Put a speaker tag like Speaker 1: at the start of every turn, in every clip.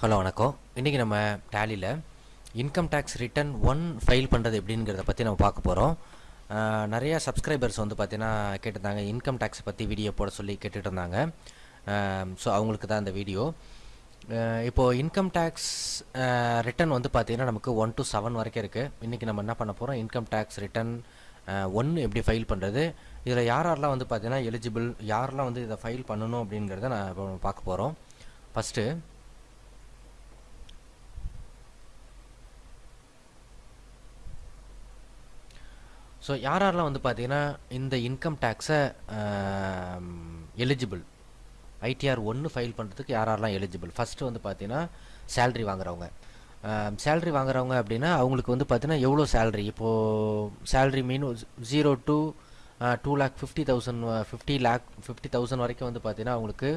Speaker 1: Hello வணக்கம். இன்றைக்கி நம்ம டேலியில் income tax return one file பண்ணுறது எப்படிங்கிறத பற்றி நம்ம பார்க்க போகிறோம் நிறையா சப்ஸ்கிரைபர்ஸ் வந்து பார்த்தீங்கன்னா கேட்டிருந்தாங்க இன்கம் டேக்ஸ் பற்றி வீடியோ போட சொல்லி கேட்டுட்டு இருந்தாங்க ஸோ அவங்களுக்கு தான் இந்த வீடியோ இப்போது இன்கம் டேக்ஸ் ரிட்டர்ன் வந்து பார்த்திங்கன்னா நமக்கு ஒன் டு செவன் வரைக்கும் இருக்குது இன்றைக்கி நம்ம என்ன பண்ண போகிறோம் இன்கம் டேக்ஸ் ரிட்டர்ன் ஒன்று எப்படி ஃபைல் பண்ணுறது இதில் யார் யாரெல்லாம் வந்து பார்த்திங்கன்னா எலிஜிபிள் யாரெல்லாம் வந்து இதை ஃபைல் பண்ணணும் அப்படிங்கிறத நான் இப்போ பார்க்க போகிறோம் ஃபஸ்ட்டு ஸோ யார் யாரெல்லாம் வந்து பார்த்தீங்கன்னா இந்த இன்கம் டேக்ஸை எலிஜிபிள் ஐடிஆர் ஒன்று ஃபைல் பண்ணுறதுக்கு யார் யாரெல்லாம் எலிஜிபிள் ஃபஸ்ட்டு வந்து பார்த்தீங்கன்னா சேல்ரி வாங்குறவங்க. சேல்ரி வாங்குறவங்க அப்படின்னா அவங்களுக்கு வந்து பார்த்தீங்கன்னா எவ்வளோ சேல்ரி இப்போது salary mean zero to two lakh fifty thousand fifty lakh fifty thousand வரைக்கும் வந்து பார்த்தீங்கன்னா அவங்களுக்கு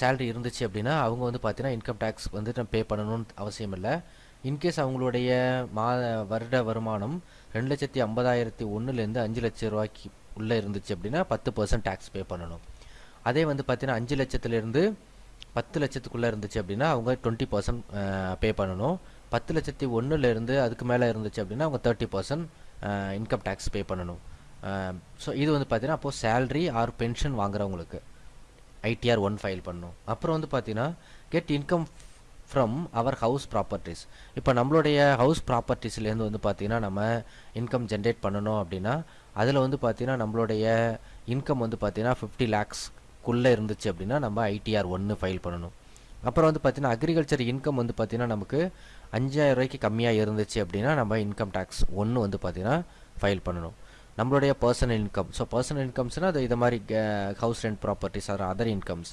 Speaker 1: சேல்ரி இருந்துச்சு அப்படின்னா அவங்க வந்து பார்த்தீங்கன்னா இன்கம் டேக்ஸ் வந்து பே பண்ணணும்னு அவசியம் இல்லை. இன்கேஸ் அவங்களுடைய மா வருட வருமானம் ரெண்டு லட்சத்தி ஐம்பதாயிரத்தி ஒன்றுலேருந்து அஞ்சு லட்சம் ரூபாய்க்கு உள்ளே இருந்துச்சு அப்படின்னா பத்து பர்சன்ட் டேக்ஸ் பே பண்ணணும். அதே வந்து பார்த்தீங்கன்னா அஞ்சு லட்சத்துலேருந்து பத்து லட்சத்துக்குள்ளே இருந்துச்சு அப்படின்னா அவங்க டுவெண்ட்டி பர்சன்ட் பே பண்ணணும். பத்து லட்சத்தி ஒன்றுலேருந்து அதுக்கு மேலே இருந்துச்சு அப்படின்னா அவங்க thirty percent income tax pay பண்ணணும். ஸோ இது வந்து பார்த்தீங்கன்னா அப்போது சேல்ரி ஆர் பென்ஷன் வாங்குறவங்களுக்கு ஐடிஆர் ஒன் ஃபைல் பண்ணணும். அப்புறம் வந்து பார்த்தீங்கன்னா get income from our house properties இப்போ நம்மளுடைய ஹவுஸ் ப்ராப்பர்ட்டிஸ்லேருந்து வந்து பார்த்திங்கன்னா நம்ம இன்கம் ஜென்ரேட் பண்ணணும் அப்படின்னா அதில் வந்து பார்த்திங்கன்னா நம்மளுடைய இன்கம் வந்து பார்த்திங்கன்னா ஃபிஃப்டி லேக்ஸ்க்குள்ளே இருந்துச்சு அப்படின்னா நம்ம ஐடிஆர் ஒன்று ஃபைல் பண்ணணும். அப்புறம் வந்து பார்த்திங்கன்னா அக்ரிகல்ச்சர் இன்கம் வந்து பார்த்திங்கன்னா நமக்கு அஞ்சாயிரம் ரூபாய்க்கு கம்மியாக இருந்துச்சு அப்படின்னா நம்ம இன்கம் டேக்ஸ் ஒன்று வந்து பார்த்திங்கன்னா ஃபைல் பண்ணணும். நம்மளுடைய பர்சனல் இன்கம் ஸோ பர்சனல் இன்கம்ஸ்னால் அது இது மாதிரி house rent properties or other incomes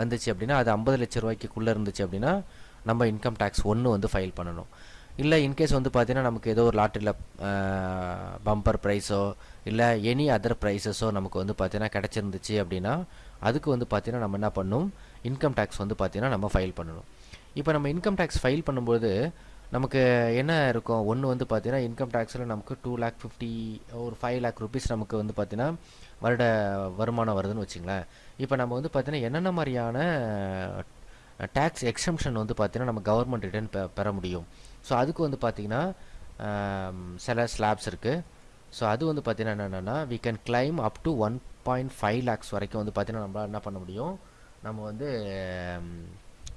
Speaker 1: வந்துச்சு அப்படின்னா அது ஐம்பது லட்ச ரூபாய்க்குள்ளே இருந்துச்சு அப்படின்னா நம்ம இன்கம் டேக்ஸ் ஒன்று வந்து ஃபைல் பண்ணணும். இல்லை இன்கேஸ் வந்து பார்த்தீங்கன்னா நமக்கு ஏதோ ஒரு லாட்ரியில் பம்பர் ப்ரைஸோ இல்லை எனி அதர் ப்ரைஸஸோ நமக்கு வந்து பார்த்தீங்கன்னா கிடச்சிருந்துச்சு அப்படின்னா அதுக்கு வந்து பார்த்தீங்கன்னா நம்ம என்ன பண்ணணும் இன்கம் டேக்ஸ் வந்து பார்த்திங்கன்னா நம்ம ஃபைல் பண்ணணும். இப்போ நம்ம இன்கம் டேக்ஸ் ஃபைல் பண்ணும்போது நமக்கு என்ன இருக்கும்? ஒன்று வந்து பார்த்தீங்கன்னா இன்கம் டேக்ஸில் நமக்கு டூ லேக் ஃபிஃப்டி ஒரு ஃபைவ் லேக் ருபீஸ் நமக்கு வந்து பார்த்தீங்கன்னா வருட வருமானம் வருதுன்னு வச்சுங்களேன். இப்போ நம்ம வந்து பார்த்தீங்கன்னா என்னென்ன மாதிரியான டேக்ஸ் எக்ஸம்ஷன் வந்து பார்த்தீங்கன்னா நம்ம கவர்மெண்ட் ரிட்டர்ன் பெற முடியும். ஸோ அதுக்கு வந்து பார்த்திங்கன்னா சில ஸ்லாப்ஸ் இருக்குது ஸோ அது வந்து பார்த்திங்கன்னா என்னென்னா we can claim up to one point five lakhs வரைக்கும் வந்து பார்த்திங்கன்னா நம்மளால் என்ன பண்ண முடியும்? நம்ம வந்து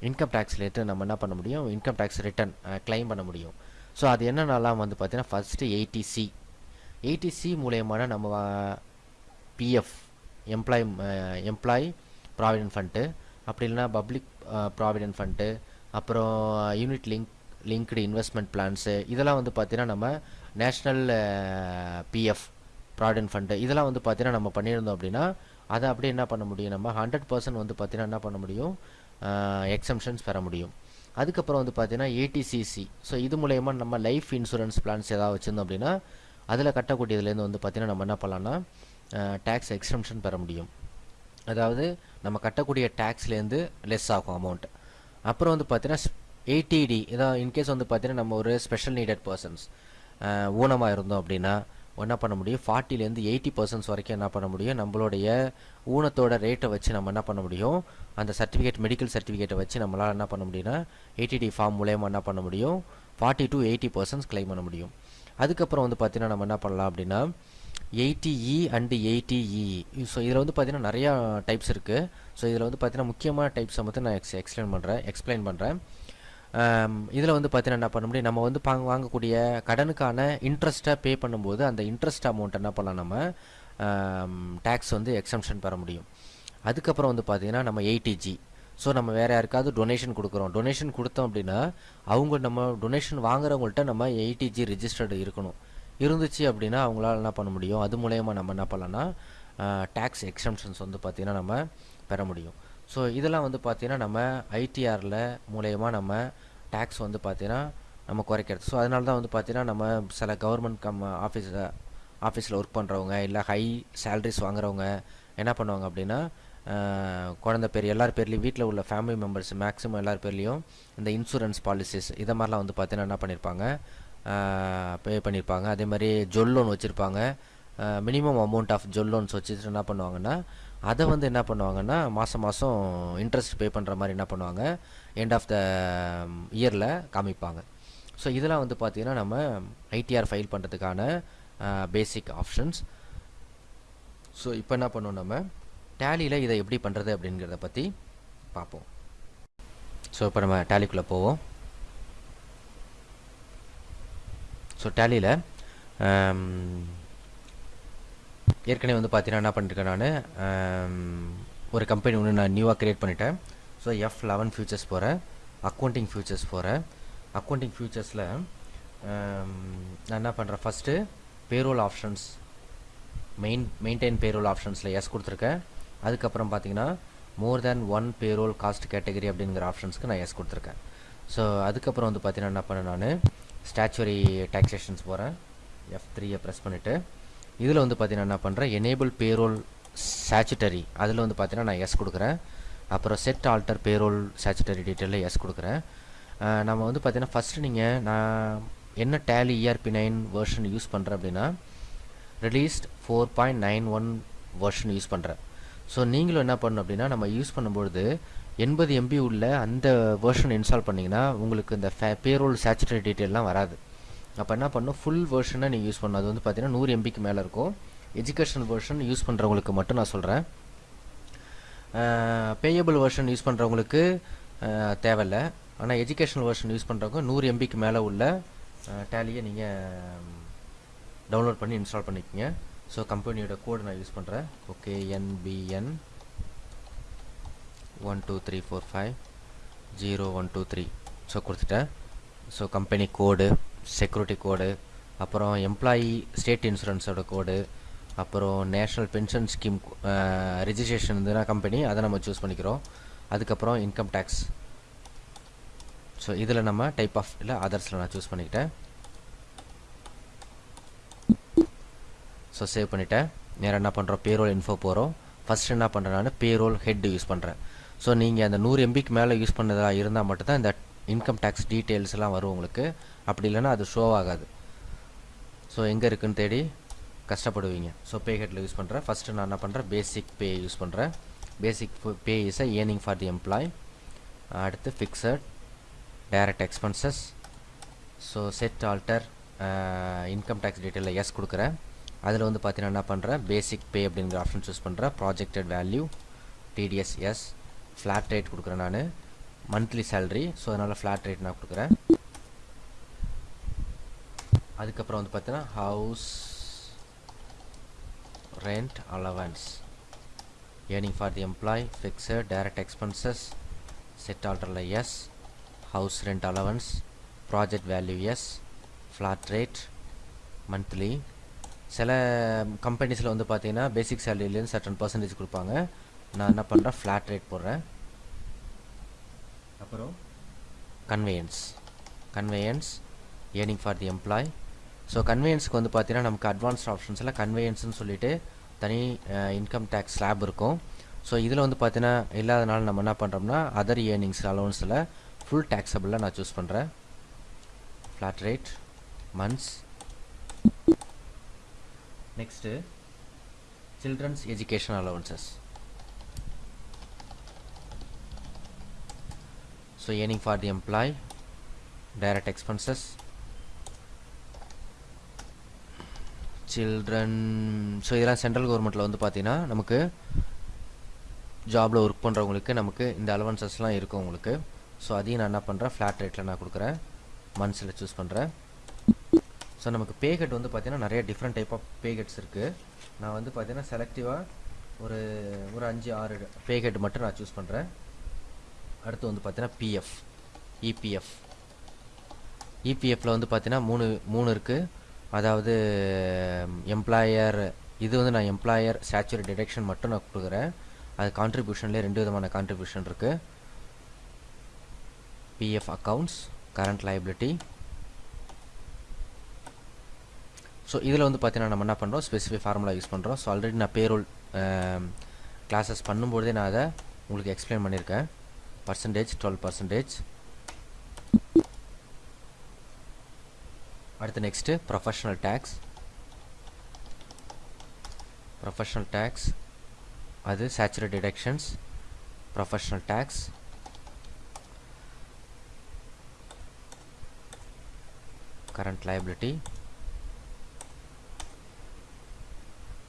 Speaker 1: இன்கம் டேக்ஸ் ரிலேட்டு நம்ம என்ன பண்ண முடியும்? இன்கம் டேக்ஸ் ரிட்டர்ன் கிளைம் பண்ண முடியும். ஸோ அது என்னென்னலாம் வந்து பார்த்திங்கன்னா ஃபஸ்ட்டு எயிட்டிசி எயிட்டிசி மூலயமான நம்ம PF employ employ provident fund அப்படி இல்லைனா பப்ளிக் ப்ராவிடென்ட் ஃபண்டு அப்புறம் unit link linked investment plans இதெல்லாம் வந்து பார்த்திங்கன்னா நம்ம நேஷ்னல் பிஎஃப் ப்ராவிடென்ட் ஃபண்டு இதெல்லாம் வந்து பார்த்திங்கன்னா நம்ம பண்ணியிருந்தோம் அப்படின்னா அதை அப்படியே என்ன பண்ண முடியும்? நம்ம ஹண்ட்ரட் பர்சன்ட் வந்து பார்த்திங்கன்னா என்ன பண்ண முடியும்? எக்ஸம்ஷன்ஸ் பெற முடியும். அதுக்கப்புறம் வந்து பார்த்திங்கன்னா ஏடிசிசி ஸோ இது மூலயமா நம்ம லைஃப் இன்சூரன்ஸ் பிளான்ஸ் ஏதாவது வச்சுருந்தோம் அப்படின்னா அதில் கட்டக்கூடியதுலேருந்து வந்து பார்த்திங்கன்னா நம்ம என்ன பண்ணலாம்னா டேக்ஸ் எக்ஸம்ஷன் பெற முடியும். அதாவது நம்ம கட்டக்கூடிய டேக்ஸ்லேருந்து லெஸ் ஆகும் அமௌண்ட் அப்புறம் வந்து பார்த்தீங்கன்னா எயிட்டிடி இதான் இன்கேஸ் வந்து பார்த்தீங்கன்னா நம்ம ஒரு ஸ்பெஷல் நீடட் பர்சன்ஸ் ஊனமாக இருந்தோம் அப்படின்னா என்ன பண்ண முடியும்? ஃபார்ட்டிலேருந்து எயிட்டி பர்சன்ட்ஸ் வரைக்கும் என்ன பண்ண முடியும்? நம்மளுடைய ஊனத்தோட ரேட்டை வச்சு நம்ம என்ன பண்ண முடியும்? அந்த சர்டிஃபிகேட் மெடிக்கல் சர்டிஃபிகேட்டை வச்சு நம்மளால் என்ன பண்ண முடியும்னா எயிட்டிடி ஃபார்ம் மூலயமா என்ன பண்ண முடியும்? Forty to eighty percents claim பண்ண முடியும். அதுக்கப்புறம் வந்து பார்த்தீங்கன்னா நம்ம என்ன பண்ணலாம் அப்படின்னா eighty E and eighty so இதில் வந்து பார்த்திங்கன்னா நிறையா டைப்ஸ் இருக்குது ஸோ இதில் வந்து பார்த்தீங்கன்னா முக்கியமான டைப்ஸை மட்டும் நான் எக்ஸ் எக்ஸ்பிளைன் பண்ணுறேன் எக்ஸ்பிளைன் பண்ணுறேன் um, இதில் வந்து பார்த்தீங்கன்னா என்ன பண்ண முடியும்? நம்ம வந்து பாங்க வாங்கக்கூடிய கடனுக்கான இன்ட்ரெஸ்ட்டை பே பண்ணும்போது அந்த இன்ட்ரெஸ்ட் அமௌண்ட் என்ன பண்ணலாம் நம்ம? Um, டேக்ஸ் வந்து எக்ஸம்ஷன் பெற முடியும். அதுக்கப்புறம் வந்து பார்த்திங்கன்னா நம்ம எயிட்டிஜி ஸோ நம்ம வேறு யாருக்காவது டொனேஷன் கொடுக்குறோம். டொனேஷன் கொடுத்தோம் அப்படின்னா அவங்க நம்ம டொனேஷன் வாங்குறவங்கள்ட்ட நம்ம எயிட்டிஜி ரிஜிஸ்டர்டு இருக்கணும். இருந்துச்சு அப்படின்னா அவங்களால என்ன பண்ண முடியும்? அது மூலயமா நம்ம என்ன பண்ணலாம்னா டேக்ஸ் எக்ஸம்ஷன்ஸ் வந்து பார்த்திங்கன்னா நம்ம பெற முடியும். ஸோ இதெல்லாம் வந்து பார்த்திங்கன்னா நம்ம ஐடிஆரில் மூலயமா நம்ம டேக்ஸ் வந்து பார்த்திங்கன்னா நம்ம குறைக்கிறது. ஸோ அதனால தான் வந்து பார்த்திங்கன்னா நம்ம சில கவர்மெண்ட் கம் ஆஃபீஸில் ஆஃபீஸில் ஒர்க் பண்ணுறவங்க இல்லை ஹை சேலரிஸ் வாங்குறவங்க என்ன பண்ணுவாங்க அப்படின்னா குழந்த பேர் எல்லார் பேர்லேயும் வீட்டில் உள்ள ஃபேமிலி மெம்பர்ஸ் மேக்ஸிமம் எல்லார் பேர்லேயும் இந்த இன்சூரன்ஸ் பாலிசிஸ் இதை மாதிரிலாம் வந்து பார்த்தீங்கன்னா என்ன பண்ணியிருப்பாங்க பே பண்ணியிருப்பாங்க அதே மாதிரி ஜொல் லோன் வச்சுருப்பாங்க. மினிமம் அமௌண்ட் ஆஃப் ஜொல் லோன்ஸ் வச்சுட்டு என்ன பண்ணுவாங்கன்னா அதை வந்து என்ன பண்ணுவாங்கன்னா மாதம் மாதம் இன்ட்ரெஸ்ட் பே பண்ணுற மாதிரி என்ன பண்ணுவாங்க எண்ட் ஆஃப் த இயரில் காமிப்பாங்க. ஸோ இதெல்லாம் வந்து பார்த்திங்கன்னா நம்ம ஐடிஆர் ஃபைல் பண்ணுறதுக்கான பேசிக் ஆப்ஷன்ஸ் ஸோ இப்போ என்ன பண்ணுவோம் நம்ம? டேலியில் இதை எப்படி பண்ணுறது அப்படிங்கிறத பற்றி பார்ப்போம் ஸோ இப்போ நம்ம டேலிக்குள்ளே போவோம். ஸோ டேலியில் um, ஏற்கனவே வந்து பார்த்தீங்கன்னா என்ன பண்ணியிருக்கேன் um, நான் ஒரு கம்பெனி ஒன்று நான் நியூவாக க்ரியேட் பண்ணிட்டேன். ஸோ எஃப் லெவன் ஃபியூச்சர்ஸ் போகிறேன் அக்கௌண்டிங் ஃபியூச்சர்ஸ் போகிறேன் அக்கௌண்டிங் ஃபியூச்சர்ஸில் நான் என்ன பண்ணுறேன் first payroll options main maintain payroll ஆப்ஷன்ஸில் yes கொடுத்துருக்கேன். அதுக்கப்புறம் பார்த்தீங்கன்னா more than one payroll cost category அப்படிங்கிற ஆப்ஷன்ஸ்க்கு நான் எஸ் கொடுத்துருக்கேன். ஸோ அதுக்கப்புறம் வந்து பார்த்தீங்கன்னா என்ன பண்ணேன் நான் ஸ்டாச்சுவரி டாக்ஸேஷன்ஸ் போகிறேன் எஃப் த்ரீயை ப்ரெஸ் பண்ணிவிட்டு இதில் வந்து பார்த்தீங்கன்னா என்ன பண்ணுறேன் எனேபிள் பேரோல் சேச்சுட்டரி அதில் வந்து பார்த்தீங்கன்னா நான் எஸ் கொடுக்குறேன். அப்புறம் செட் ஆல்டர் பேரோல் சாச்சுட்டரி டீட்டெயிலில் எஸ் கொடுக்குறேன். நம்ம வந்து பார்த்தீங்கன்னா ஃபஸ்ட்டு நீங்கள் நான் என்ன Tally ERP nine version use பண்ணுறேன் அப்படின்னா released four point nine one version use பண்ணுறேன் ஸோ நீங்களும் என்ன பண்ணணும் அப்படின்னா நம்ம யூஸ் பண்ணும்பொழுது எண்பது எம்பி உள்ள அந்த வேர்ஷன் இன்ஸ்டால் பண்ணிங்கன்னா உங்களுக்கு இந்த ஃபே பேரோல் சேச்சுரேட் டீட்டெயிலெலாம் வராது. அப்போ என்ன பண்ணணும்? ஃபுல் வேர்ஷனை நீங்கள் யூஸ் பண்ணணும். அது வந்து பார்த்தீங்கன்னா நூறு எம்பிக்கு மேலே இருக்கும். எஜுகேஷன் வேர்ஷன் யூஸ் பண்ணுறவங்களுக்கு மட்டும் நான் சொல்கிறேன் பேயபிள் வேர்ஷன் யூஸ் பண்ணுறவங்களுக்கு தேவையில்லை. ஆனால் எஜுகேஷனல் வேர்ஷன் யூஸ் பண்ணுறவங்க நூறு எம்பிக்கு மேலே உள்ள டேலியை நீங்கள் டவுன்லோட் பண்ணி இன்ஸ்டால் பண்ணிக்கோங்க. ஸோ கம்பெனியோட கோடு நான் யூஸ் பண்ணுறேன் okay NPN one two three four five zero one two three so கொடுத்துட்டேன். So company code security code அப்புறம் எம்ப்ளாயி ஸ்டேட் இன்சூரன்ஸோட கோடு அப்புறம் நேஷ்னல் பென்ஷன் ஸ்கீம் ரிஜிஸ்ட்ரேஷன் இருந்ததுன்னா கம்பெனி அதை நம்ம சூஸ் பண்ணிக்கிறோம். அதுக்கப்புறம் இன்கம் டேக்ஸ் ஸோ இதில் நம்ம டைப் ஆஃப் இல்லை அதர்ஸில் நான் சூஸ் பண்ணிக்கிட்டேன். ஸோ சேவ் பண்ணிவிட்டேன் நேராக என்ன பண்ணுறோம் பேரோல் இன்ஃபோ போகிறோம் ஃபஸ்ட் என்ன பண்ணுறேன் நான்? பேரோல் ஹெட் யூஸ் பண்ணுறேன் ஸோ நீங்கள் அந்த நூறு எம்பிக்கு மேலே யூஸ் பண்ணதா இருந்தால் மட்டும்தான் இந்த இன்கம் டேக்ஸ் டீட்டெயில்ஸ்லாம் வரும் உங்களுக்கு. அப்படி இல்லைன்னா அது ஷோ ஆகாது. ஸோ எங்கே இருக்குன்னு தேடி கஷ்டப்படுவீங்க. ஸோ பே ஹெட்டில் யூஸ் பண்ணுறேன் ஃபஸ்ட்டு நான் என்ன பண்ணுறேன் பேசிக் பே யூஸ் பண்ணுறேன் basic pay is a earning for the employ அடுத்து fixed direct expenses so set alter income tax டீட்டெயிலில் yes கொடுக்குறேன். அதில் வந்து பார்த்தீங்கன்னா என்ன பண்ணுறேன் பேசிக் பே அப்படிங்கிற ஆப்ஷன் சூஸ் பண்ணுறேன் projected value TDS as flat rate கொடுக்குறேன் நான். மந்த்லி சேலரி ஸோ அதனால் ஃப்ளாட் ரேட் நான் கொடுக்குறேன். அதுக்கப்புறம் வந்து பார்த்தீங்கன்னா house rent allowance earning for the employ fix direct expenses set ஆல்டரில் as house rent allowance project value as flat rate monthly சில கம்பெனிஸில் வந்து பார்த்தீங்கன்னா பேசிக் சேலரிலேருந்து சர்டன் பர்சன்டேஜ் கொடுப்பாங்க. நான் என்ன பண்ணுறேன் ஃப்ளாட் ரேட் போடுறேன். அப்புறம்? Conveyance conveyance earning for the employ so கன்வேயன்ஸுக்கு வந்து பார்த்தீங்கன்னா நமக்கு அட்வான்ஸ்ட் ஆப்ஷன்ஸில் கன்வேயன்ஸ்னு சொல்லிட்டு தனி இன்கம் டேக்ஸ் ஸ்லாப் இருக்கும். ஸோ இதில் வந்து பார்த்தீங்கன்னா இல்லாதனால நம்ம என்ன பண்ணுறோம்னா அதர் ஏர்னிங்ஸ் அலவன்ஸில் ஃபுல் டேக்ஸபிளில் நான் சூஸ் பண்ணுறேன் flat rate months next children's education allowances so earning for the employ direct expenses children so இதெல்லாம் சென்ட்ரல் கவர்மெண்ட்டில் வந்து பார்த்தீங்கன்னா நமக்கு ஜாபில் ஒர்க் பண்ணுறவங்களுக்கு நமக்கு இந்த அலவன்சஸ்லாம் இருக்கும் உங்களுக்கு. ஸோ அதையும் நான் என்ன பண்ணுறேன் ஃப்ளாட் ரேட்டில் நான் கொடுக்குறேன். மந்த்ஸில் சூஸ் பண்ணுறேன் ஸோ நமக்கு பேகெட் வந்து பார்த்தீங்கன்னா நிறைய டிஃப்ரெண்ட் டைப் ஆஃப் பேகெட்ஸ் இருக்குது நான் வந்து பார்த்திங்கன்னா செலக்டிவாக ஒரு ஒரு அஞ்சு ஆறு பேகெட் மட்டும் நான் சூஸ் பண்ணுறேன் அடுத்து வந்து பார்த்தீங்கன்னா பிஎஃப் இபிஎஃப் இபிஎஃப்பில் வந்து பார்த்தீங்கன்னா மூணு மூணு இருக்குது அதாவது எம்ப்ளாயர் இது வந்து நான் எம்ப்ளாயர் ஸ்டாச்சுரி டிடெக்ஷன் மட்டும் நான் கொடுக்குறேன். அது கான்ட்ரிபியூஷன்லேயே ரெண்டு விதமான கான்ட்ரிபியூஷன் இருக்குது PF accounts current liability so இதில் வந்து பார்த்தீங்கன்னா நம்ம என்ன பண்ணுறோம் ஸ்பெசிஃபிக் ஃபார்முலா யூஸ் பண்ணுறோம் ஸோ ஆல்ரெடி நான் பேரோல் கிளாஸஸ் um, பண்ணும்போதே நான் அதை உங்களுக்கு எக்ஸ்பிளைன் பண்ணியிருக்கேன் பர்சன்டேஜ் டுவெல் பர்சன்டேஜ் அடுத்து next professional tax professional tax அது saturate deductions professional tax current liability.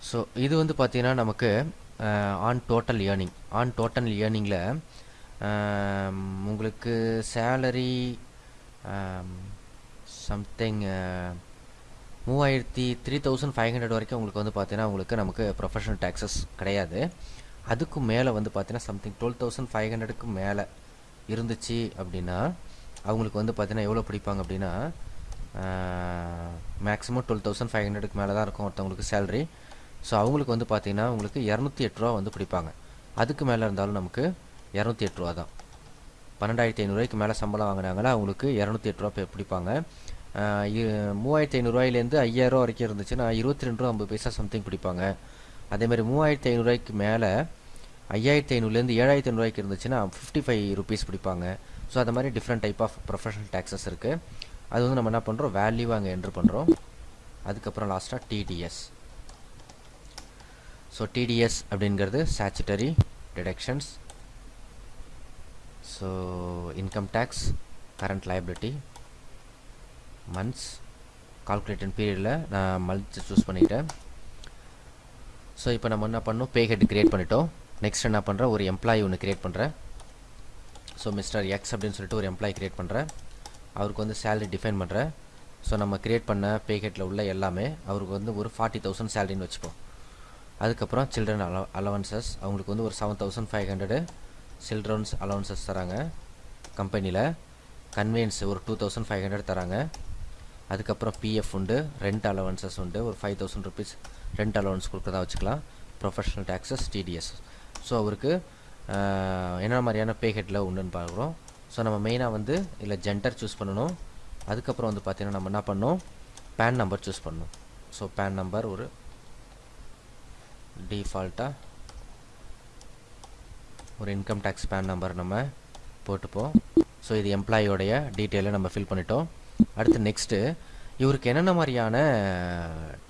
Speaker 1: So இது வந்து பார்த்திங்கன்னா நமக்கு on total earning on total ஏர்னிங்கில் உங்களுக்கு சேலரி சம்திங் மூவாயிரத்தி த்ரீ தௌசண்ட் ஃபைவ் ஹண்ட்ரட் வரைக்கும் உங்களுக்கு வந்து பார்த்தீங்கன்னா உங்களுக்கு நமக்கு ப்ரொஃபஷனல் டேக்ஸஸ் கிடையாது. அதுக்கு மேலே வந்து பார்த்தீங்கன்னா சம்திங் டுவெல் தௌசண்ட் ஃபைவ் ஹண்ட்ரடுக்கு மேலே இருந்துச்சு அப்படின்னா அவங்களுக்கு வந்து பார்த்தீங்கன்னா எவ்வளோ பிடிப்பாங்க அப்படின்னா மேக்ஸிமம் டுவெல் தௌசண்ட் ஃபைவ் ஹண்ட்ரடுக்கு மேலே தான் இருக்கும் ஒருத்தவங்களுக்கு சேலரி ஸோ அவங்களுக்கு வந்து பார்த்தீங்கன்னா உங்களுக்கு இரநூத்தி எட்டு ரூபா வந்து பிடிப்பாங்க. அதுக்கு மேலே இருந்தாலும் நமக்கு இரநூத்தி எட்டு ரூபா தான். பன்னெண்டாயிரத்தி ஐநூறுரூவாய்க்கு மேலே சம்பளம் வாங்கினாங்கன்னா அவங்களுக்கு இரநூத்தி எட்டு ரூபா பே- பிடிப்பாங்க. மூவாயிரத்தி ஐநூறுரூவாயிலேருந்து ஐயாயிரம் வரைக்கும் இருந்துச்சுன்னா இருபத்தி ரெண்டு ரூபா ஐம்பது பைசா சம்திங் பிடிப்பாங்க. அதேமாதிரி மூவாயிரத்தி ஐநூறுரூவாய்க்கு மேலே ஐயாயிரத்தி ஐநூறுலேருந்து ஏழாயிரத்தி ஐநூறுரூவாய்க்கு இருந்துச்சுன்னா ஃபிஃப்டி ஃபைவ் ருபீஸ் பிடிப்பாங்க. ஸோ அது மாதிரி different type of professional taxes இருக்குது அது வந்து நம்ம என்ன பண்ணுறோம் வேல்யூ அங்கே என்ட்ரு பண்ணுறோம் அதுக்கப்புறம் லாஸ்ட்டாக டிடிஎஸ் ஸோ டிடிஎஸ் அப்படிங்கிறது statutory deductions so income tax current liability months calculation பீரியடில் நான் மந்த் சூஸ் பண்ணிட்டேன். ஸோ இப்போ நம்ம என்ன பண்ணோம் பே ஹெட் கிரியேட் பண்ணிட்டோம். நெக்ஸ்ட் என்ன பண்ணுறேன் ஒரு எம்ப்ளாயி ஒன்று கிரியேட் பண்ணுறேன் ஸோ மிஸ்டர் எக்ஸ் அப்படின்னு சொல்லிட்டு ஒரு எம்ப்ளாயி கிரியேட் பண்ணுறேன் அவருக்கு வந்து சேலரி டிஃபைன் பண்ணுறேன் ஸோ நம்ம கிரியேட் பண்ண பே உள்ள எல்லாமே அவருக்கு வந்து ஒரு ஃபார்ட்டி தௌசண்ட் சேலரின்னு வச்சுப்போம். அதுக்கப்புறம் சில்ட்ரன் அலோ அலவன்சஸ் அவங்களுக்கு வந்து ஒரு seven thousand five hundred children's allowances தராங்க கம்பெனியில் கன்வெயன்ஸ் ஒரு டூ தௌசண்ட் ஃபைவ் ஹண்ட்ரட் தராங்க. அதுக்கப்புறம் பிஎஃப் உண்டு ரெண்ட் அலவன்சஸ் உண்டு ஒரு five thousand rupees rent allowance கொடுக்குறதா வச்சுக்கலாம். ப்ரொஃபஷனல் டேக்ஸஸ் டிடிஎஸ் ஸோ அவருக்கு என்ன மாதிரியான பே உண்டுன்னு பார்க்குறோம். ஸோ நம்ம மெயினாக வந்து இதில் ஜென்டர் சூஸ் பண்ணணும். அதுக்கப்புறம் வந்து பார்த்திங்கன்னா நம்ம என்ன பண்ணோம் பேன் நம்பர் சூஸ் பண்ணணும். ஸோ பேன் நம்பர் ஒரு டிஃபால்ட்டாக ஒரு இன்கம் டேக்ஸ் பேன் நம்பர் நம்ம போட்டுப்போம். ஸோ இது எம்ப்ளாயியோடைய டீட்டெயிலை நம்ம ஃபில் பண்ணிட்டோம். அடுத்து நெக்ஸ்ட்டு இவருக்கு என்னென்ன மாதிரியான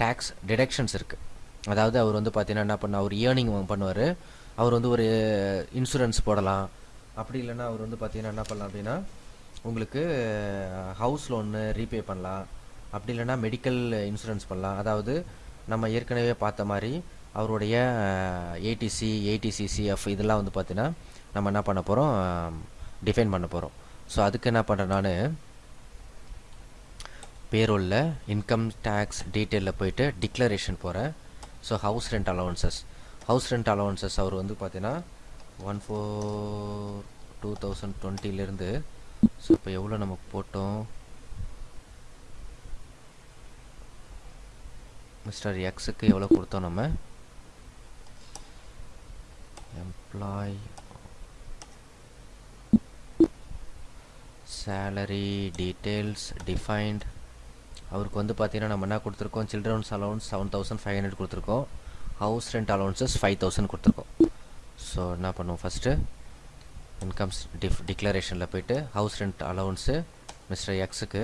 Speaker 1: டேக்ஸ் டிடக்ஷன்ஸ் இருக்குது அதாவது அவர் வந்து பார்த்தீங்கன்னா என்ன பண்ண அவர் இயர்னிங் பண்ணுவார். அவர் வந்து ஒரு இன்சூரன்ஸ் போடலாம். அப்படி இல்லைன்னா அவர் வந்து பார்த்தீங்கன்னா என்ன பண்ணலாம் அப்படின்னா உங்களுக்கு ஹவுஸ் லோன்னு ரீபே பண்ணலாம். அப்படி இல்லைன்னா மெடிக்கல் இன்சூரன்ஸ் பண்ணலாம். அதாவது நம்ம ஏற்கனவே பார்த்த மாதிரி அவருடைய ஏடிசி ஏடிசிசிஎஃப் இதெல்லாம் வந்து பார்த்தீங்கன்னா நம்ம என்ன பண்ண போகிறோம் டிஃபைன் பண்ண போகிறோம் ஸோ அதுக்கு என்ன பண்ணுறேன் நான் பேரோலில் இன்கம் டேக்ஸ் டீட்டெயிலில் போயிட்டு டிக்ளரேஷன் போகிறேன் so house rent allowances house rent allowances அவர் வந்து பார்த்தீங்கன்னா ஒன் ஃபோர் டூ தௌசண்ட் டுவெண்ட்டிலேருந்து ஸோ இப்போ எவ்வளோ நம்ம போட்டோம்? மிஸ்டர் எக்ஸுக்கு எவ்வளோ கொடுத்தோம் நம்ம? Employee சேலரி டீட்டெயில்ஸ் டிஃபைன்ட் அவருக்கு வந்து பார்த்தீங்கன்னா நம்ம என்ன கொடுத்துருக்கோம்? Childrens allowance seven thousand five hundred கொடுத்துருக்கோம். House rent allowances five thousand கொடுத்துருக்கோம். ஸோ என்ன பண்ணுவோம் ஃபஸ்ட்டு இன்கம்ஸ் டிஃப் டிக்ளரேஷனில் போயிட்டு ஹவுஸ் ரெண்ட் அலவன்ஸு மிஸ்டர் எக்ஸுக்கு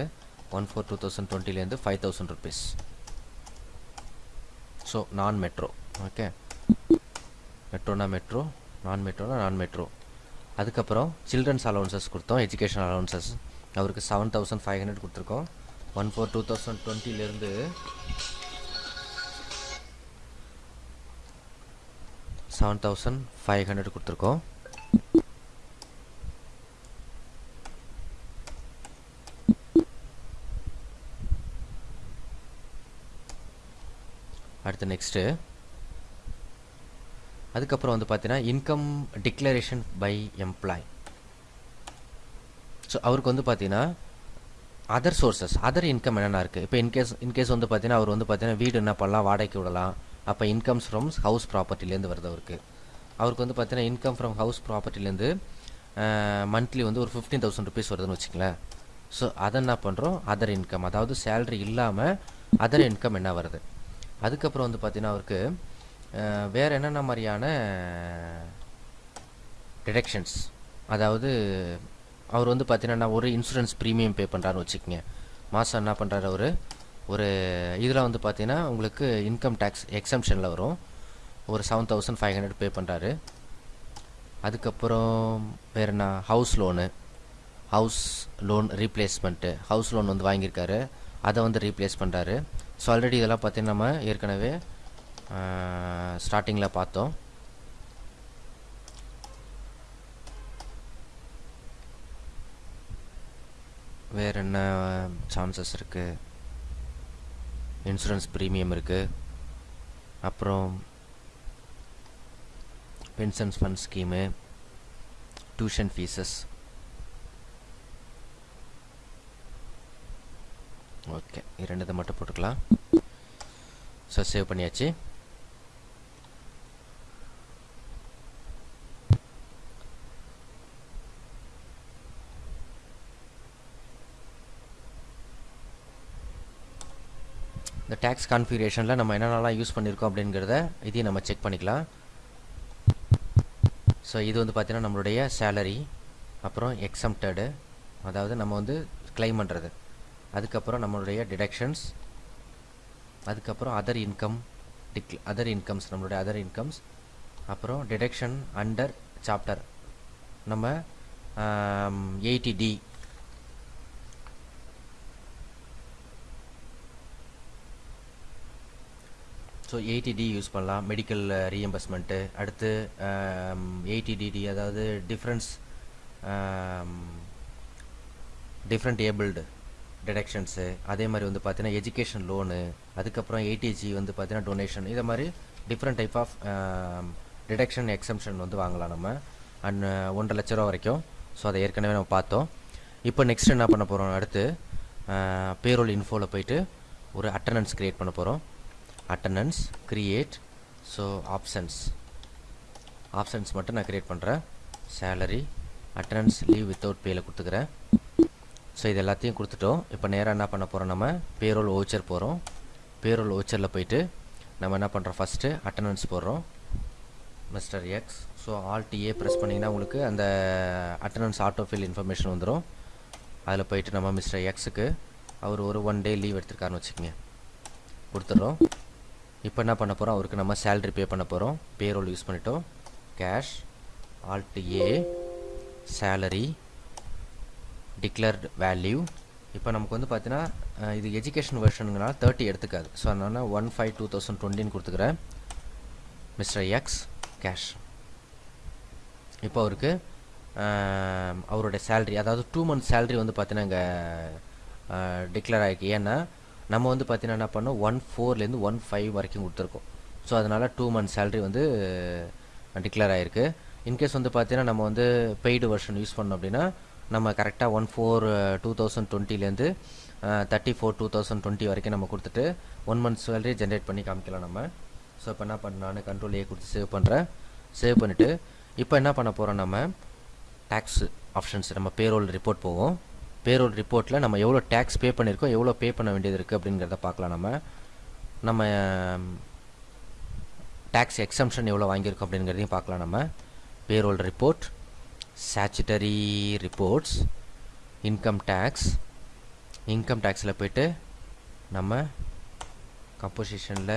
Speaker 1: ஒன் ஃபோர் டூ தௌசண்ட் டுவெண்ட்டிலேருந்து ஃபைவ் தௌசண்ட் ருபீஸ் ஸோ நான் மெட்ரோ ஓகே மெட்ரோனா மெட்ரோ நான் மெட்ரோனா நான் மெட்ரோ. அதுக்கப்புறம் சில்ட்ரன்ஸ் அலவன்சஸ் கொடுத்தோம் எஜுகேஷன் அலவன்சஸ். அவருக்கு செவன் தௌசண்ட் ஃபைவ் ஹண்ட்ரட் கொடுத்துருக்கோம். ஒன் ஃபோர் டூ தௌசண்ட் டுவெண்ட்டிலேருந்து செவன் தௌசண்ட் ஃபைவ் ஹண்ட்ரட் கொடுத்துருக்கோம். அடுத்து நெக்ஸ்ட்டு அதுக்கப்புறம் வந்து பார்த்தீங்கன்னா income declaration by employee so அவருக்கு வந்து பார்த்தீங்கன்னா அதர் சோர்சஸ் அதர் இன்கம் என்னென்ன இருக்குது இப்போ இன்கேஸ் இன்கேஸ் வந்து பார்த்தீங்கன்னா அவர் வந்து பார்த்தீங்கன்னா வீடு என்ன பண்ணலாம் வாடகைக்கு விடலாம். அப்போ இன்கம்ஸ் ஃப்ரம் ஹவுஸ் ப்ராப்பர்ட்டிலேருந்து வருது அவருக்கு. அவருக்கு வந்து பார்த்தீங்கன்னா இன்கம் ஃப்ரம் ஹவுஸ் ப்ராப்பர்ட்டிலேருந்து மந்த்லி வந்து ஒரு ஃபிஃப்டீன் தௌசண்ட் ருபீஸ் வருதுன்னு வச்சுங்களேன் ஸோ அதை என்ன பண்ணுறோம் அதர் இன்கம் அதாவது சேலரி இல்லாமல் அதர் இன்கம் என்ன வருது? அதுக்கப்புறம் வந்து பார்த்தீங்கன்னா அவருக்கு வேறு என்னென்ன மாதிரியான டிடக்ஷன்ஸ் அதாவது அவர் வந்து பார்த்தீங்கன்னா ஒரு இன்சூரன்ஸ் ப்ரீமியம் பே பண்ணுறாருன்னு வச்சுக்கோங்க. மாதம் என்ன பண்ணுறாரு அவர்? ஒரு இதில் வந்து பார்த்தீங்கன்னா உங்களுக்கு இன்கம் டேக்ஸ் எக்ஸம்ஷனில் வரும். ஒரு seven thousand five hundred pay பண்ணுறாரு அதுக்கப்புறம் வேறு என்ன? House loan house loan replacement house loan வந்து வாங்கியிருக்காரு. அதை வந்து ரீப்ளேஸ் பண்ணுறாரு ஸோ ஆல்ரெடி இதெல்லாம் பார்த்தீங்கன்னா நம்ம ஏற்கனவே ஸ்டார்டிங்கில் பார்த்தோம். வேறு என்ன சான்சஸ் இருக்குது இன்சூரன்ஸ் ப்ரீமியம் இருக்குது அப்புறம் pensions fund scheme tuition fees okay இரண்டு இதை மட்டும் போட்டுக்கலாம். ஸோ சேவ் பண்ணியாச்சு இந்த டேக்ஸ் கான்ஃபிகரேஷனில் நம்ம என்னென்னலாம் யூஸ் பண்ணியிருக்கோம் அப்படிங்கிறத இதையும் நம்ம செக் பண்ணிக்கலாம். ஸோ இது வந்து பார்த்திங்கன்னா நம்மளுடைய சேலரி அப்புறம் எக்ஸம்டடு அதாவது நம்ம வந்து கிளைம் பண்ணுறது அதுக்கப்புறம் நம்மளுடைய டிடக்ஷன்ஸ் அதுக்கப்புறம் அதர் இன்கம் டிக் அதர் இன்கம்ஸ் நம்மளுடைய அதர் இன்கம்ஸ் அப்புறம் டிடக்ஷன் அண்டர் சாப்டர் நம்ம eighty D so eighty D use பண்ணலாம். மெடிக்கல் ரீஎம்பர்ஸ்மெண்ட்டு uh, அடுத்து um, எயிட்டி டிடி அதாவது டிஃப்ரென்ஸ் டிஃப்ரெண்ட் ஏபிள்டு டிடக்ஷன்ஸு அதே மாதிரி வந்து பார்த்தீங்கன்னா எஜுகேஷன் லோனு அதுக்கப்புறம் ஏடிஜி வந்து பார்த்தீங்கன்னா டொனேஷன் இதை மாதிரி different type of deduction exemption வந்து வாங்கலாம் நம்ம. அண்ட் uh, ஒன்றரை லட்ச ரூபா வரைக்கும். ஸோ அதை ஏற்கனவே நம்ம பார்த்தோம். இப்போ நெக்ஸ்ட் என்ன பண்ண போகிறோம் அடுத்து uh, பேரோல் இன்ஃபோவில் போயிட்டு ஒரு அட்டண்டன்ஸ் க்ரியேட் பண்ண போகிறோம் attendance create so options options மட்டும் நான் க்ரியேட் பண்ணுறேன் சேலரி அட்டண்டன்ஸ் லீவ் வித்தவுட் பேயில் கொடுத்துக்கிறேன். ஸோ இது எல்லாத்தையும் கொடுத்துட்டோம். இப்போ நேராக என்ன பண்ண போகிறோம் நம்ம? பேரோல் ஓச்சர் போகிறோம் பேரோல் ஓச்சரில் போயிட்டு நம்ம என்ன பண்ணுறோம் ஃபஸ்ட்டு அட்டண்டன்ஸ் போடுறோம். Mister X so alt A press பண்ணிங்கன்னா உங்களுக்கு அந்த அட்டண்டன்ஸ் ஆட்டோஃபில் இன்ஃபர்மேஷன் வந்துடும் அதில் போயிட்டு நம்ம மிஸ்டர் எக்ஸுக்கு அவர் ஒரு ஒன் டே லீவ் எடுத்திருக்காருன்னு வச்சுக்கோங்க. கொடுத்துட்றோம். இப்போ என்ன பண்ண போகிறோம் அவருக்கு நம்ம சேல்ரி பே பண்ண போகிறோம் பேரோல் யூஸ் பண்ணிட்டோம். Cash alt A salary declared value இப்போ நமக்கு வந்து பார்த்தீங்கன்னா இது எஜுகேஷன் வெர்ஷனுங்கனால தேர்ட்டி எடுத்துக்காது. ஸோ அதனால் ஒன் ஃபைவ் டூ தௌசண்ட் டுவெண்ட்டின்னு கொடுத்துக்கிறேன். மிஸ்டர் எக்ஸ் கேஷ் இப்போ அவருக்கு அவருடைய சேல்ரி அதாவது டூ மந்த் சேல்ரி வந்து பார்த்தீங்கன்னா இங்கே டிக்ளேர் ஆகிருக்கு ஏன்னா நம்ம வந்து பார்த்தீங்கன்னா என்ன பண்ணோம்? ஒன் ஃபோர்லேருந்து ஒன் ஃபைவ் வரைக்கும் கொடுத்துருக்கோம். ஸோ அதனால் டூ மந்த் சேல்ரி வந்து டிக்ளேர் ஆகிருக்கு இன்கேஸ் வந்து பார்த்தீங்கன்னா நம்ம வந்து பெய்டு வெர்ஷன் யூஸ் பண்ணோம் அப்படின்னா நம்ம கரெக்டாக one four two thousand டுவெண்ட்டிலேருந்து thirty four two thousand twenty வரைக்கும் நம்ம கொடுத்துட்டு ஒன் மந்த் சேலரி ஜென்ரேட் பண்ணி காமிக்கலாம் நம்ம. ஸோ இப்போ என்ன பண்ண நான் கண்ட்ரோல் ஏ கொடுத்து சேவ் பண்ணுறேன் சேவ் பண்ணிவிட்டு இப்போ என்ன பண்ண போகிறோம் நம்ம? டேக்ஸ் ஆப்ஷன்ஸ் நம்ம பேரோல் ரிப்போர்ட் போவோம். பேரோல் ரிப்போர்ட்டில் நம்ம எவ்வளோ டேக்ஸ் பே பண்ணியிருக்கோம் எவ்வளோ பே பண்ண வேண்டியது இருக்குது அப்படிங்கிறத பார்க்கலாம் நம்ம. நம்ம டேக்ஸ் எக்ஸம்ஷன் எவ்வளோ வாங்கியிருக்கோம் அப்படிங்கிறதையும் பார்க்கலாம் நம்ம. Payroll report statutory reports income tax income டேக்ஸில் போய்ட்டு நம்ம கம்போசிஷனில்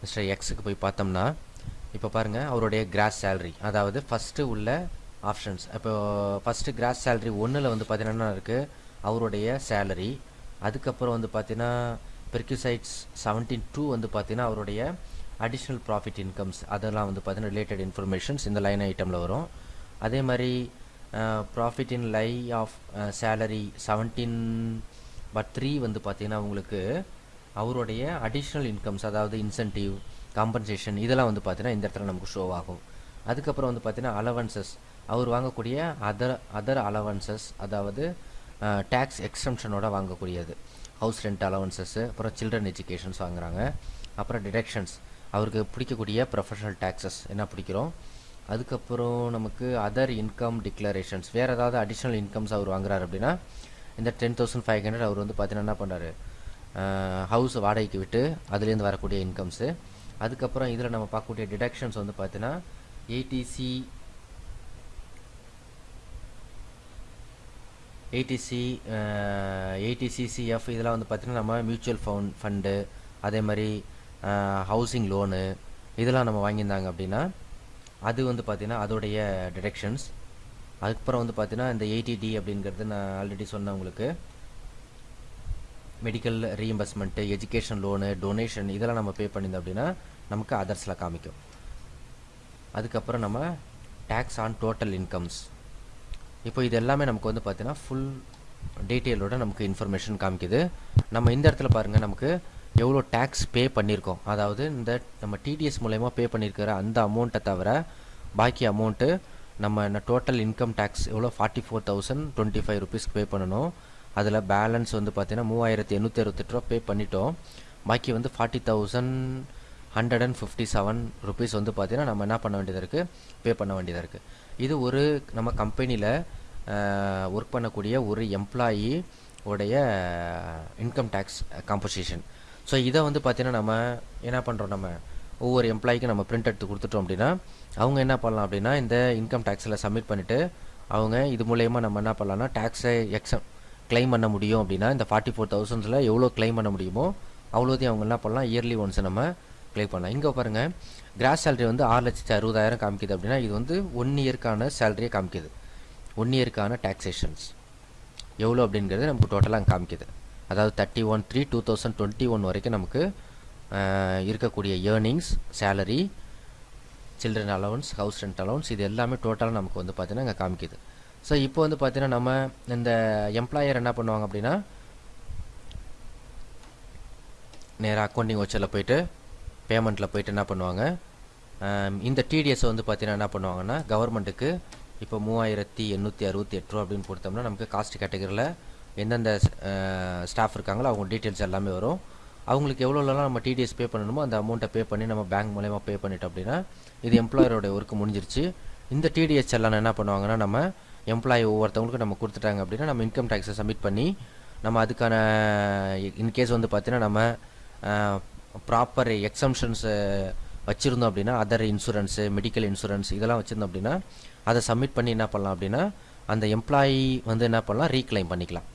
Speaker 1: மிஸ்டர் எக்ஸுக்கு போய் பார்த்தோம்னா இப்போ பாருங்கள் அவருடைய கிராஸ் சேல்ரி அதாவது ஃபஸ்ட்டு உள்ள ஆப்ஷன்ஸ் இப்போ ஃபஸ்ட்டு கிராஸ் சேலரி ஒன்றில் வந்து பார்த்தீங்கன்னா இருக்குது அவருடைய சேலரி அதுக்கப்புறம் வந்து பார்த்தீங்கன்னா பெர்க்யூசைட்ஸ் செவன்டீன் டூ வந்து பார்த்தீங்கன்னா அவருடைய அடிஷ்னல் ப்ராஃபிட் இன்கம்ஸ் அதெல்லாம் வந்து பார்த்தீங்கன்னா ரிலேட்டட் இன்ஃபர்மேஷன்ஸ் இந்த லைன் ஐட்டமில் வரும். அதே மாதிரி profit in lieu of salary seventeen but three வந்து பார்த்தீங்கன்னா உங்களுக்கு அவருடைய அடிஷ்னல் இன்கம்ஸ் அதாவது இன்சென்டிவ் காம்பன்சேஷன் இதெல்லாம் வந்து பார்த்தீங்கன்னா இந்த இடத்துல நமக்கு ஷோ ஆகும். அதுக்கப்புறம் வந்து பார்த்தீங்கன்னா அலவன்சஸ் அவர் வாங்கக்கூடிய அதர் அதர் அலவன்சஸ் அதாவது டேக்ஸ் எக்ஸம்ஷனோட வாங்கக்கூடியது. ஹவுஸ் ரெண்ட் அலவன்சஸ்ஸு அப்புறம் சில்ட்ரன் எஜுகேஷன்ஸ் வாங்குகிறாங்க அப்புறம் டிடக்ஷன்ஸ் அவருக்கு பிடிக்கக்கூடிய ப்ரொஃபஷனல் டேக்ஸஸ் என்ன பிடிக்கிறோம்? அதுக்கப்புறம் நமக்கு அதர் இன்கம் டிக்ளரேஷன்ஸ் வேறு ஏதாவது அடிஷ்னல் இன்கம்ஸ் அவர் வாங்குறாரு அப்படின்னா இந்த டென் தௌசண்ட் ஃபைவ் ஹண்ட்ரட் அவர் வந்து பார்த்தீங்கன்னா என்ன பண்ணுறாரு ஹவுஸ் வாடகைக்கு விட்டு அதுலேருந்து வரக்கூடிய இன்கம்ஸு அதுக்கப்புறம் இதில் நம்ம பார்க்கக்கூடிய டிடக்ஷன்ஸ் வந்து பார்த்தீங்கன்னா ஏடிசி ஏடிசி ஏடிசிசிஎஃப் இதெல்லாம் வந்து பார்த்திங்கன்னா நம்ம மியூச்சுவல் ஃபவுண்ட் ஃபண்டு அதே மாதிரி ஹவுசிங் லோனு இதெல்லாம் நம்ம வாங்கியிருந்தாங்க அப்படின்னா அது வந்து பார்த்தீங்கன்னா அதோடைய டிடெக்ஷன்ஸ் அதுக்கப்புறம் வந்து பார்த்திங்கன்னா இந்த எயிட்டி டி அப்படிங்கிறது நான் ஆல்ரெடி சொன்னேன் உங்களுக்கு medical reimbursement education loan donation இதெல்லாம் நம்ம பே பண்ணியிருந்தோம் அப்படின்னா நமக்கு அதர்ஸில் காமிக்கும். அதுக்கப்புறம் நம்ம டேக்ஸ் ஆன் டோட்டல் இன்கம்ஸ் இப்போ இது எல்லாமே நமக்கு வந்து பார்த்தீங்கன்னா ஃபுல் டீட்டெயிலோட நமக்கு இன்ஃபர்மேஷன் காமிக்குது. நம்ம இந்த இடத்துல பாருங்கள் நமக்கு எவ்வளோ டேக்ஸ் பே பண்ணியிருக்கோம். அதாவது இந்த நம்ம டிடிஎஸ் மூலயமா பே பண்ணியிருக்கிற அந்த அமௌண்ட்டை தவிர பாக்கி அமௌண்ட்டு நம்ம டோட்டல் இன்கம் டேக்ஸ் எவ்வளோ? Forty four thousand twenty five ருபீஸ்க்கு பே பண்ணணும். அதில் பேலன்ஸ் வந்து பார்த்தீங்கன்னா மூவாயிரத்தி எண்ணூற்றி அறுபத்தெட்டு ரூபா பே பண்ணிட்டோம். பாக்கி வந்து forty thousand hundred and fifty seven rupees வந்து பார்த்தீங்கன்னா நம்ம என்ன பண்ண வேண்டியதாக இருக்குது பே பண்ண வேண்டியதாக இருக்குது இது ஒரு நம்ம கம்பெனியில் ஒர்க் பண்ணக்கூடிய ஒரு எம்ப்ளாயி உடைய இன்கம் டேக்ஸ் காம்போசிஷன் ஸோ இதை வந்து பார்த்தீங்கன்னா நம்ம என்ன பண்ணுறோம் நம்ம? ஒவ்வொரு எம்ப்ளாய்க்கும் நம்ம பிரிண்ட் எடுத்து கொடுத்துட்டோம் அப்படின்னா அவங்க என்ன பண்ணலாம் அப்படின்னா இந்த இன்கம் டேக்ஸில் சப்மிட் பண்ணிவிட்டு அவங்க இது மூலயமா நம்ம என்ன பண்ணலாம்னா டேக்ஸை எக்ஸம் கிளைம் பண்ண முடியும் அப்படின்னா இந்த ஃபார்ட்டி ஃபோர் தௌசண்ட்ஸில் எவ்வளோ கிளைம் பண்ண முடியுமோ அவ்வளோதையும் அவங்க என்ன பண்ணலாம் இயர்லி ஒன்ஸ் நம்ம கிளிக் பண்ணலாம். இங்கே பாருங்கள் கிராஸ் சேலரி வந்து ஆறு லட்சத்து அறுபதாயிரம் காமிக்குது அப்படின்னா இது வந்து ஒன் இயர்க்கான சேலரியை காமிக்குது. ஒன் இயர்க்கான டேக்ஸேஷன்ஸ் எவ்வளோ அப்படிங்கிறது நமக்கு டோட்டலாக காமிக்குது. அதாவது thirty one three two thousand twenty one வரைக்கும் நமக்கு இருக்கக்கூடிய earnings salary children allowance house rent allowance இது எல்லாமே டோட்டலாக நமக்கு வந்து பார்த்தீங்கன்னா இங்கே காமிக்குது. ஸோ இப்போ வந்து பார்த்திங்கன்னா நம்ம இந்த எம்ப்ளாயர் என்ன பண்ணுவாங்க அப்படின்னா நேராக அக்கௌண்டிங் வச்சரில் போயிட்டு பேமெண்ட்டில் போயிட்டு என்ன பண்ணுவாங்க? இந்த டிடிஎஸ் வந்து பார்த்தீங்கன்னா என்ன பண்ணுவாங்கன்னா கவர்மெண்ட்டுக்கு இப்போ மூவாயிரத்தி எண்ணூற்றி அறுபத்தி எட்டு ரூபா அப்படின்னு கொடுத்தோம்னா நமக்கு காஸ்ட் கேட்டகரியில் எந்தெந்த ஸ்டாஃப் இருக்காங்களோ அவங்க டீட்டெயில்ஸ் எல்லாமே வரும். அவங்களுக்கு எவ்வளோலாம் நம்ம டிடிஎஸ் பே பண்ணணுமோ அந்த அமௌண்ட்டை பே பண்ணி நம்ம பேங்க் மூலயமா பே பண்ணிட்டோம் அப்படின்னா இது எம்ப்ளாயரோட ஒர்க்கு முடிஞ்சிருச்சு. இந்த டிடிஎஸ் எல்லாம் என்ன பண்ணுவாங்கன்னா நம்ம எம்ப்ளாயி ஒவ்வொருத்தவங்களுக்கும் நம்ம கொடுத்துட்டாங்க அப்படின்னா நம்ம இன்கம் டேக்ஸை சப்மிட் பண்ணி நம்ம அதுக்கான இன்கேஸ் வந்து பார்த்தீங்கன்னா நம்ம ப்ராப்பர் எக்ஸம்ஷன்ஸு வச்சுருந்தோம் அப்படின்னா அதர் இன்சூரன்ஸு மெடிக்கல் இன்சூரன்ஸ் இதெல்லாம் வச்சுருந்தோம் அப்படின்னா அதை சப்மிட் பண்ணி என்ன பண்ணலாம் அப்படின்னா அந்த எம்ப்ளாயி வந்து என்ன பண்ணலாம் ரீக்ளைம் பண்ணிக்கலாம்.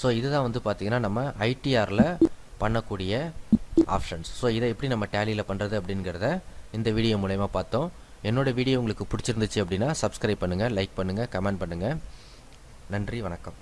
Speaker 1: ஸோ இதுதான் வந்து பார்த்திங்கன்னா நம்ம ஐடிஆரில் பண்ணக்கூடிய ஆப்ஷன்ஸ் ஸோ இதை எப்படி நம்ம டேலியில் பண்ணுறது அப்படிங்கிறத இந்த வீடியோ மூலயமா பார்த்தோம். என்னோடய வீடியோ உங்களுக்கு பிடிச்சிருந்துச்சு அப்படின்னா சப்ஸ்கிரைப் பண்ணுங்கள் லைக் பண்ணுங்கள் கமெண்ட் பண்ணுங்கள் நன்றி வணக்கம்.